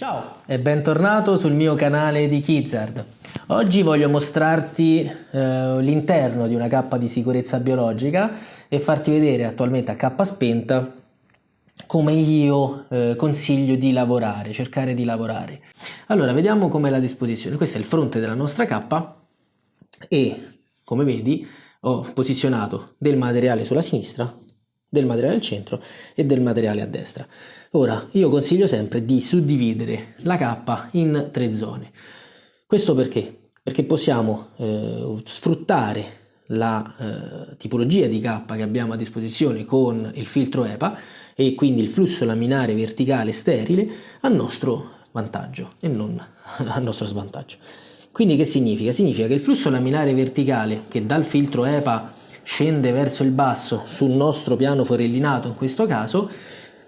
Ciao e bentornato sul mio canale di Kizard. Oggi voglio mostrarti eh, l'interno di una cappa di sicurezza biologica e farti vedere attualmente a cappa spenta come io eh, consiglio di lavorare, cercare di lavorare. Allora, vediamo com'è la disposizione. Questo è il fronte della nostra cappa e, come vedi, ho posizionato del materiale sulla sinistra del materiale al centro e del materiale a destra. Ora, io consiglio sempre di suddividere la cappa in tre zone. Questo perché? Perché possiamo eh, sfruttare la eh, tipologia di cappa che abbiamo a disposizione con il filtro EPA e quindi il flusso laminare verticale sterile a nostro vantaggio e non a nostro svantaggio. Quindi che significa? Significa che il flusso laminare verticale che dal filtro EPA scende verso il basso sul nostro piano forellinato in questo caso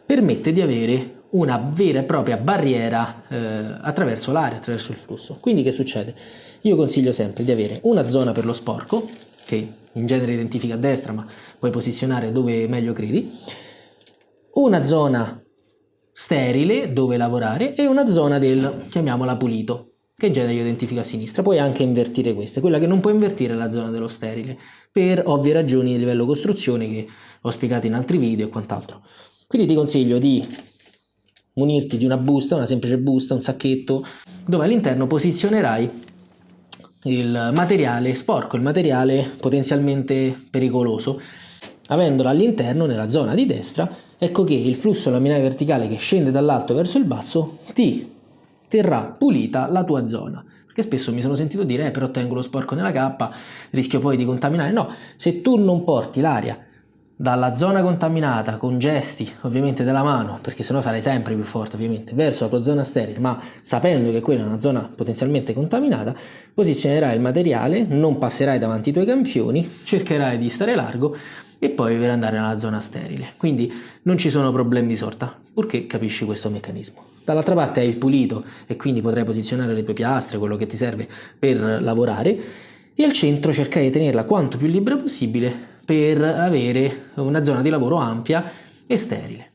permette di avere una vera e propria barriera eh, attraverso l'aria, attraverso il flusso. Quindi che succede? Io consiglio sempre di avere una zona per lo sporco, che in genere identifica a destra, ma puoi posizionare dove meglio credi, una zona sterile dove lavorare e una zona del, chiamiamola pulito, che genere identifica a sinistra. Puoi anche invertire queste. Quella che non puoi invertire è la zona dello sterile, per ovvie ragioni di livello costruzione che ho spiegato in altri video e quant'altro. Quindi ti consiglio di munirti di una busta, una semplice busta, un sacchetto, dove all'interno posizionerai il materiale sporco, il materiale potenzialmente pericoloso. Avendolo all'interno, nella zona di destra, ecco che il flusso laminare verticale che scende dall'alto verso il basso ti terrà pulita la tua zona. Perché spesso mi sono sentito dire, eh, però tengo lo sporco nella cappa, rischio poi di contaminare. No, se tu non porti l'aria dalla zona contaminata con gesti ovviamente della mano, perché sennò sarai sempre più forte ovviamente, verso la tua zona sterile, ma sapendo che quella è una zona potenzialmente contaminata, posizionerai il materiale, non passerai davanti ai tuoi campioni, cercherai di stare largo e poi per andare nella zona sterile. Quindi non ci sono problemi di sorta, purché capisci questo meccanismo. Dall'altra parte hai il pulito e quindi potrai posizionare le tue piastre, quello che ti serve per lavorare e al centro cercare di tenerla quanto più libera possibile per avere una zona di lavoro ampia e sterile.